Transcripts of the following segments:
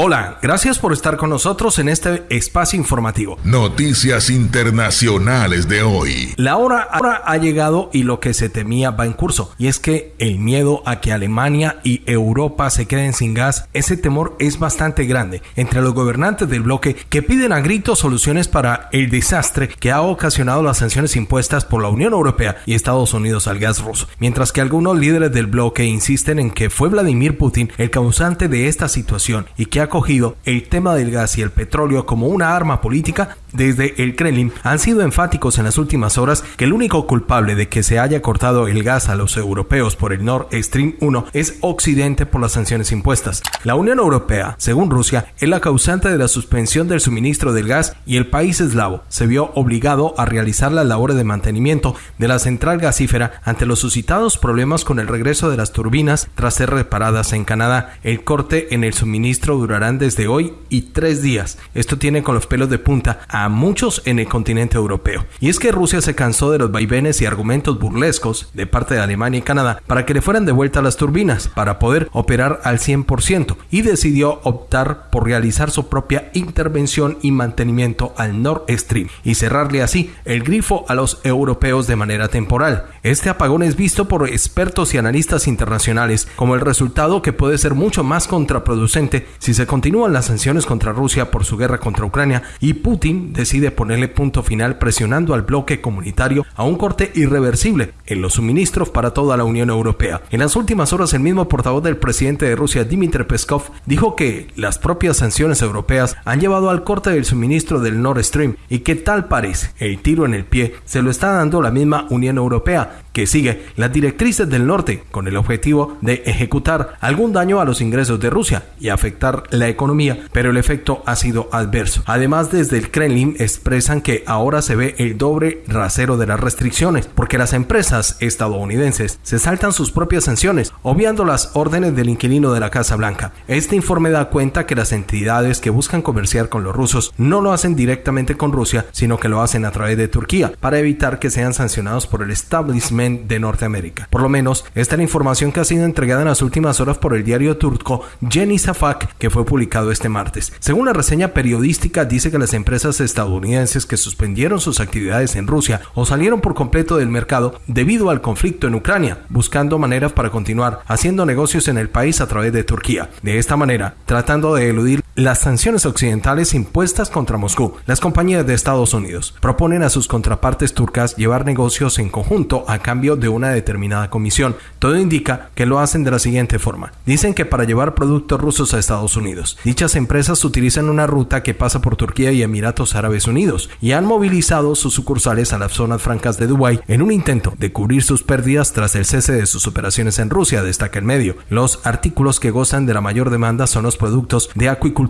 Hola, gracias por estar con nosotros en este espacio informativo. Noticias internacionales de hoy. La hora, ahora ha llegado y lo que se temía va en curso, y es que el miedo a que Alemania y Europa se queden sin gas, ese temor es bastante grande entre los gobernantes del bloque que piden a gritos soluciones para el desastre que ha ocasionado las sanciones impuestas por la Unión Europea y Estados Unidos al gas ruso, mientras que algunos líderes del bloque insisten en que fue Vladimir Putin el causante de esta situación y que ha cogido el tema del gas y el petróleo como una arma política, desde el Kremlin han sido enfáticos en las últimas horas que el único culpable de que se haya cortado el gas a los europeos por el Nord Stream 1 es Occidente por las sanciones impuestas. La Unión Europea, según Rusia, es la causante de la suspensión del suministro del gas y el país eslavo se vio obligado a realizar las labores de mantenimiento de la central gasífera ante los suscitados problemas con el regreso de las turbinas tras ser reparadas en Canadá. El corte en el suministro durará desde hoy y tres días. Esto tiene con los pelos de punta a muchos en el continente europeo. Y es que Rusia se cansó de los vaivenes y argumentos burlescos de parte de Alemania y Canadá para que le fueran de vuelta las turbinas para poder operar al 100% y decidió optar por realizar su propia intervención y mantenimiento al Nord Stream y cerrarle así el grifo a los europeos de manera temporal. Este apagón es visto por expertos y analistas internacionales como el resultado que puede ser mucho más contraproducente si se continúan las sanciones contra Rusia por su guerra contra Ucrania y Putin decide ponerle punto final presionando al bloque comunitario a un corte irreversible en los suministros para toda la Unión Europea. En las últimas horas el mismo portavoz del presidente de Rusia, Dmitry Peskov, dijo que las propias sanciones europeas han llevado al corte del suministro del Nord Stream y que tal parece el tiro en el pie se lo está dando la misma Unión Europea que sigue las directrices del norte con el objetivo de ejecutar algún daño a los ingresos de Rusia y afectar la economía, pero el efecto ha sido adverso. Además, desde el Kremlin expresan que ahora se ve el doble rasero de las restricciones, porque las empresas estadounidenses se saltan sus propias sanciones, obviando las órdenes del inquilino de la Casa Blanca. Este informe da cuenta que las entidades que buscan comerciar con los rusos no lo hacen directamente con Rusia, sino que lo hacen a través de Turquía, para evitar que sean sancionados por el establishment de Norteamérica. Por lo menos, esta es la información que ha sido entregada en las últimas horas por el diario turco Jenny Safak, que fue publicado este martes. Según la reseña periodística, dice que las empresas estadounidenses que suspendieron sus actividades en Rusia o salieron por completo del mercado debido al conflicto en Ucrania, buscando maneras para continuar haciendo negocios en el país a través de Turquía. De esta manera, tratando de eludir las sanciones occidentales impuestas contra Moscú, las compañías de Estados Unidos proponen a sus contrapartes turcas llevar negocios en conjunto a cambio de una determinada comisión. Todo indica que lo hacen de la siguiente forma. Dicen que para llevar productos rusos a Estados Unidos, dichas empresas utilizan una ruta que pasa por Turquía y Emiratos Árabes Unidos y han movilizado sus sucursales a las zonas francas de Dubái en un intento de cubrir sus pérdidas tras el cese de sus operaciones en Rusia, destaca el medio. Los artículos que gozan de la mayor demanda son los productos de acuicultura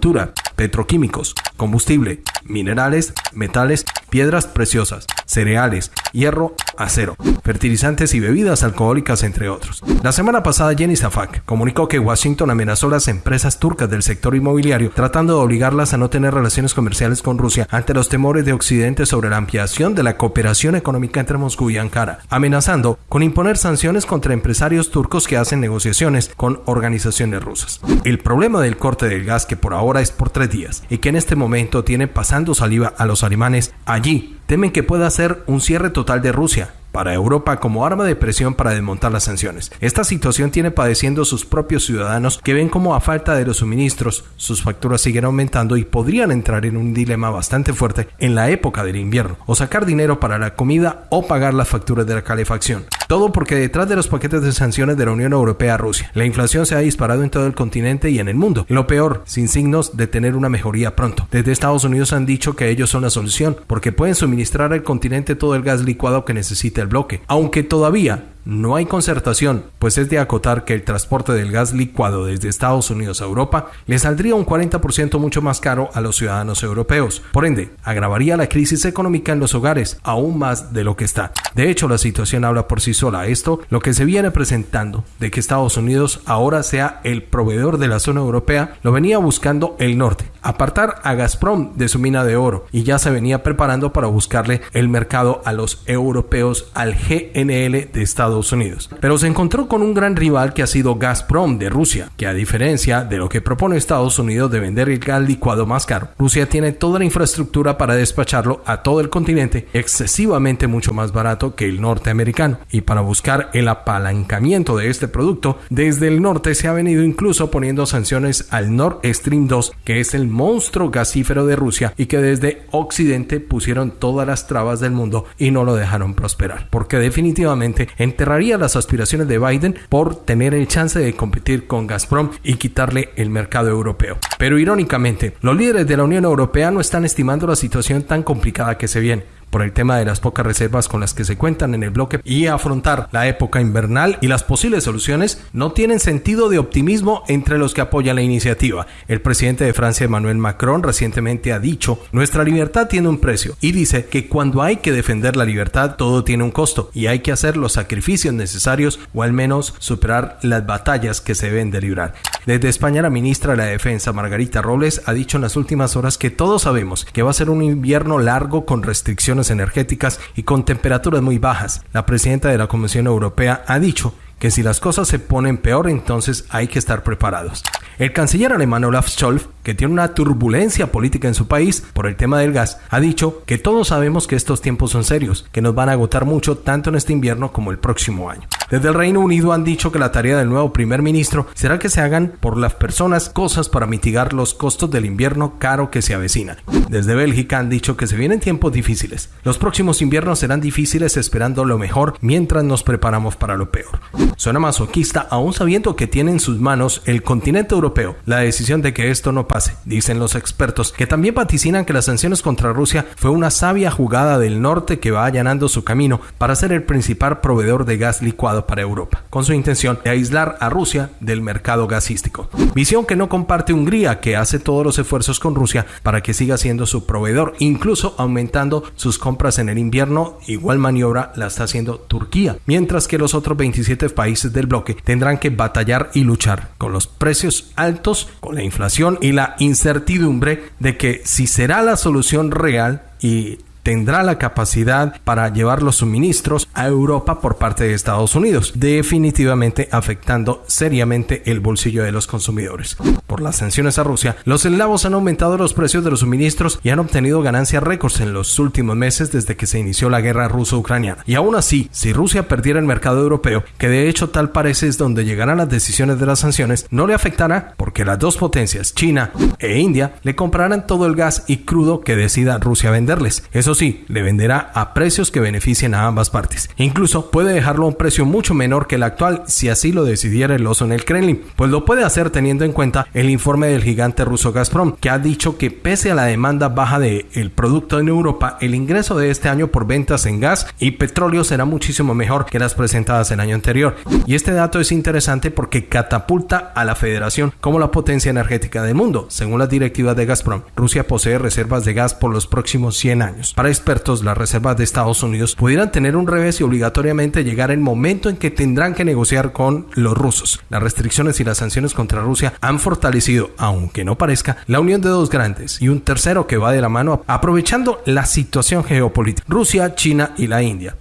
petroquímicos, combustible, minerales, metales, piedras preciosas, cereales, hierro, acero, fertilizantes y bebidas alcohólicas, entre otros. La semana pasada, Jenny Safak comunicó que Washington amenazó a las empresas turcas del sector inmobiliario tratando de obligarlas a no tener relaciones comerciales con Rusia ante los temores de Occidente sobre la ampliación de la cooperación económica entre Moscú y Ankara, amenazando con imponer sanciones contra empresarios turcos que hacen negociaciones con organizaciones rusas. El problema del corte del gas que por ahora es por tres días y que en este momento tiene pasando saliva a los alemanes allí. Temen que pueda ser un cierre total de Rusia para Europa como arma de presión para desmontar las sanciones. Esta situación tiene padeciendo sus propios ciudadanos que ven como a falta de los suministros sus facturas siguen aumentando y podrían entrar en un dilema bastante fuerte en la época del invierno o sacar dinero para la comida o pagar las facturas de la calefacción. Todo porque detrás de los paquetes de sanciones de la Unión Europea a Rusia, la inflación se ha disparado en todo el continente y en el mundo. Lo peor, sin signos de tener una mejoría pronto. Desde Estados Unidos han dicho que ellos son la solución, porque pueden suministrar al continente todo el gas licuado que necesita el bloque. Aunque todavía no hay concertación, pues es de acotar que el transporte del gas licuado desde Estados Unidos a Europa le saldría un 40% mucho más caro a los ciudadanos europeos. Por ende, agravaría la crisis económica en los hogares aún más de lo que está. De hecho, la situación habla por sí sola. Esto, lo que se viene presentando de que Estados Unidos ahora sea el proveedor de la zona europea, lo venía buscando el norte, apartar a Gazprom de su mina de oro y ya se venía preparando para buscarle el mercado a los europeos al GNL de Estados Estados Unidos. Pero se encontró con un gran rival que ha sido Gazprom de Rusia, que a diferencia de lo que propone Estados Unidos de vender el gas licuado más caro, Rusia tiene toda la infraestructura para despacharlo a todo el continente excesivamente mucho más barato que el norteamericano. Y para buscar el apalancamiento de este producto, desde el norte se ha venido incluso poniendo sanciones al Nord Stream 2, que es el monstruo gasífero de Rusia y que desde Occidente pusieron todas las trabas del mundo y no lo dejaron prosperar, porque definitivamente enterraría las aspiraciones de Biden por tener el chance de competir con Gazprom y quitarle el mercado europeo. Pero irónicamente, los líderes de la Unión Europea no están estimando la situación tan complicada que se viene por el tema de las pocas reservas con las que se cuentan en el bloque y afrontar la época invernal y las posibles soluciones no tienen sentido de optimismo entre los que apoyan la iniciativa. El presidente de Francia, Emmanuel Macron, recientemente ha dicho, nuestra libertad tiene un precio y dice que cuando hay que defender la libertad todo tiene un costo y hay que hacer los sacrificios necesarios o al menos superar las batallas que se deben de librar. Desde España, la ministra de la Defensa, Margarita Robles, ha dicho en las últimas horas que todos sabemos que va a ser un invierno largo con restricciones energéticas y con temperaturas muy bajas. La presidenta de la Comisión Europea ha dicho que si las cosas se ponen peor, entonces hay que estar preparados. El canciller alemán Olaf Scholz, que tiene una turbulencia política en su país por el tema del gas, ha dicho que todos sabemos que estos tiempos son serios, que nos van a agotar mucho tanto en este invierno como el próximo año. Desde el Reino Unido han dicho que la tarea del nuevo primer ministro será que se hagan por las personas cosas para mitigar los costos del invierno caro que se avecina. Desde Bélgica han dicho que se vienen tiempos difíciles. Los próximos inviernos serán difíciles esperando lo mejor mientras nos preparamos para lo peor. Suena masoquista aún sabiendo que tiene en sus manos el continente europeo la decisión de que esto no pase, dicen los expertos, que también vaticinan que las sanciones contra Rusia fue una sabia jugada del norte que va allanando su camino para ser el principal proveedor de gas licuado para Europa, con su intención de aislar a Rusia del mercado gasístico. Visión que no comparte Hungría, que hace todos los esfuerzos con Rusia para que siga siendo su proveedor, incluso aumentando sus compras en el invierno. Igual maniobra la está haciendo Turquía, mientras que los otros 27 países del bloque tendrán que batallar y luchar con los precios altos, con la inflación y la incertidumbre de que si será la solución real y tendrá la capacidad para llevar los suministros a Europa por parte de Estados Unidos, definitivamente afectando seriamente el bolsillo de los consumidores. Por las sanciones a Rusia, los eslavos han aumentado los precios de los suministros y han obtenido ganancias récords en los últimos meses desde que se inició la guerra ruso-ucraniana. Y aún así, si Rusia perdiera el mercado europeo, que de hecho tal parece es donde llegarán las decisiones de las sanciones, no le afectará porque las dos potencias, China e India, le comprarán todo el gas y crudo que decida Rusia venderles. Eso sí, le venderá a precios que beneficien a ambas partes. Incluso puede dejarlo a un precio mucho menor que el actual si así lo decidiera el oso en el Kremlin, pues lo puede hacer teniendo en cuenta el informe del gigante ruso Gazprom, que ha dicho que pese a la demanda baja del el producto en Europa, el ingreso de este año por ventas en gas y petróleo será muchísimo mejor que las presentadas el año anterior. Y este dato es interesante porque catapulta a la federación como la potencia energética del mundo. Según las directivas de Gazprom, Rusia posee reservas de gas por los próximos 100 años. Para expertos, las reservas de Estados Unidos pudieran tener un revés y obligatoriamente llegar el momento en que tendrán que negociar con los rusos. Las restricciones y las sanciones contra Rusia han fortalecido, aunque no parezca, la unión de dos grandes y un tercero que va de la mano aprovechando la situación geopolítica, Rusia, China y la India.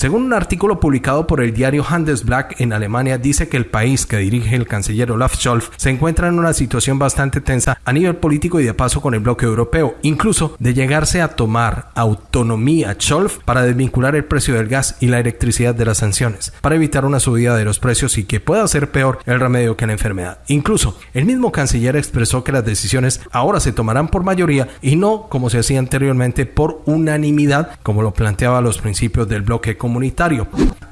Según un artículo publicado por el diario Handelsblatt en Alemania, dice que el país que dirige el canciller Olaf Scholz se encuentra en una situación bastante tensa a nivel político y de paso con el bloque europeo, incluso de llegarse a tomar autonomía Scholz para desvincular el precio del gas y la electricidad de las sanciones, para evitar una subida de los precios y que pueda ser peor el remedio que la enfermedad. Incluso, el mismo canciller expresó que las decisiones ahora se tomarán por mayoría y no como se hacía anteriormente por unanimidad, como lo planteaba los principios del bloque comunitario.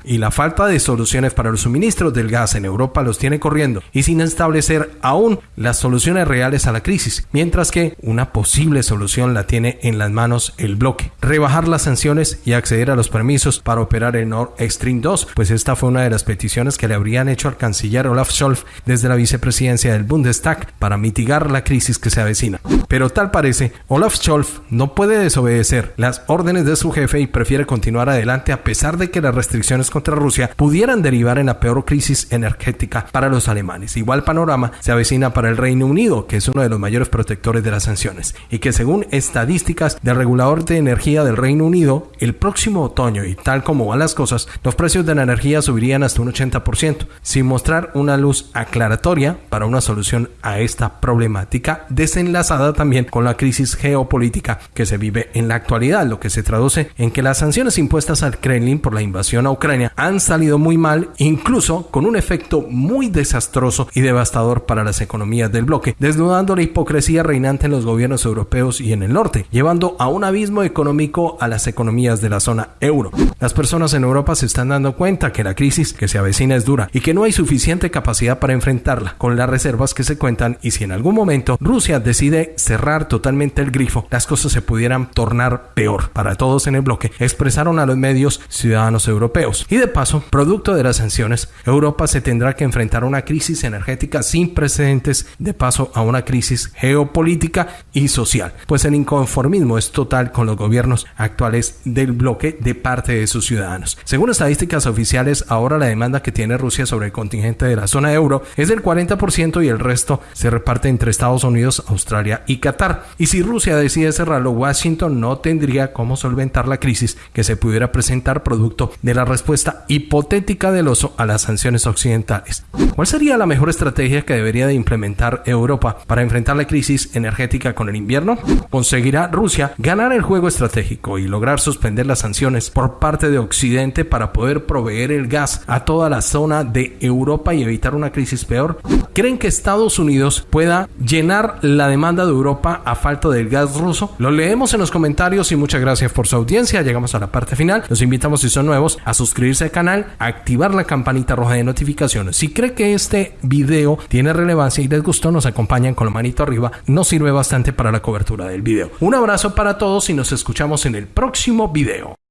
Y la falta de soluciones para los suministros del gas en Europa los tiene corriendo y sin establecer aún las soluciones reales a la crisis, mientras que una posible solución la tiene en las manos el bloque. Rebajar las sanciones y acceder a los permisos para operar el Nord Stream 2, pues esta fue una de las peticiones que le habrían hecho al canciller Olaf Scholz desde la vicepresidencia del Bundestag para mitigar la crisis que se avecina. Pero tal parece, Olaf Scholz no puede desobedecer las órdenes de su jefe y prefiere continuar adelante a pesar de que las restricciones contra Rusia pudieran derivar en la peor crisis energética para los alemanes. Igual panorama se avecina para el Reino Unido, que es uno de los mayores protectores de las sanciones, y que según estadísticas del regulador de energía del Reino Unido, el próximo otoño y tal como van las cosas, los precios de la energía subirían hasta un 80%, sin mostrar una luz aclaratoria para una solución a esta problemática, desenlazada también con la crisis geopolítica que se vive en la actualidad, lo que se traduce en que las sanciones impuestas al Kremlin por la invasión a Ucrania han salido muy mal, incluso con un efecto muy desastroso y devastador para las economías del bloque, desnudando la hipocresía reinante en los gobiernos europeos y en el norte, llevando a un abismo económico a las economías de la zona euro. Las personas en Europa se están dando cuenta que la crisis que se avecina es dura y que no hay suficiente capacidad para enfrentarla con las reservas que se cuentan y si en algún momento Rusia decide cerrar totalmente el grifo, las cosas se pudieran tornar peor para todos en el bloque, expresaron a los medios ciudadanos europeos. Y de paso, producto de las sanciones, Europa se tendrá que enfrentar a una crisis energética sin precedentes, de paso a una crisis geopolítica y social, pues el inconformismo es total con los gobiernos actuales del bloque de parte de sus ciudadanos. Según estadísticas oficiales, ahora la demanda que tiene Rusia sobre el contingente de la zona euro es del 40% y el resto se reparte entre Estados Unidos, Australia y Qatar. Y si Rusia decide cerrarlo, Washington no tendría cómo solventar la crisis que se pudiera presentar producto de la respuesta hipotética del oso a las sanciones occidentales. ¿Cuál sería la mejor estrategia que debería de implementar Europa para enfrentar la crisis energética con el invierno? ¿Conseguirá Rusia ganar el juego estratégico y lograr suspender las sanciones por parte de Occidente para poder proveer el gas a toda la zona de Europa y evitar una crisis peor? ¿Creen que Estados Unidos pueda llenar la demanda de Europa a falta del gas ruso? Lo leemos en los comentarios y muchas gracias por su audiencia. Llegamos a la parte final. Los invitamos si son nuevos a suscribirse al canal, a activar la campanita roja de notificaciones. Si cree que este video tiene relevancia y les gustó, nos acompañan con la manito arriba. Nos sirve bastante para la cobertura del video. Un abrazo para todos y nos escuchamos en el próximo video.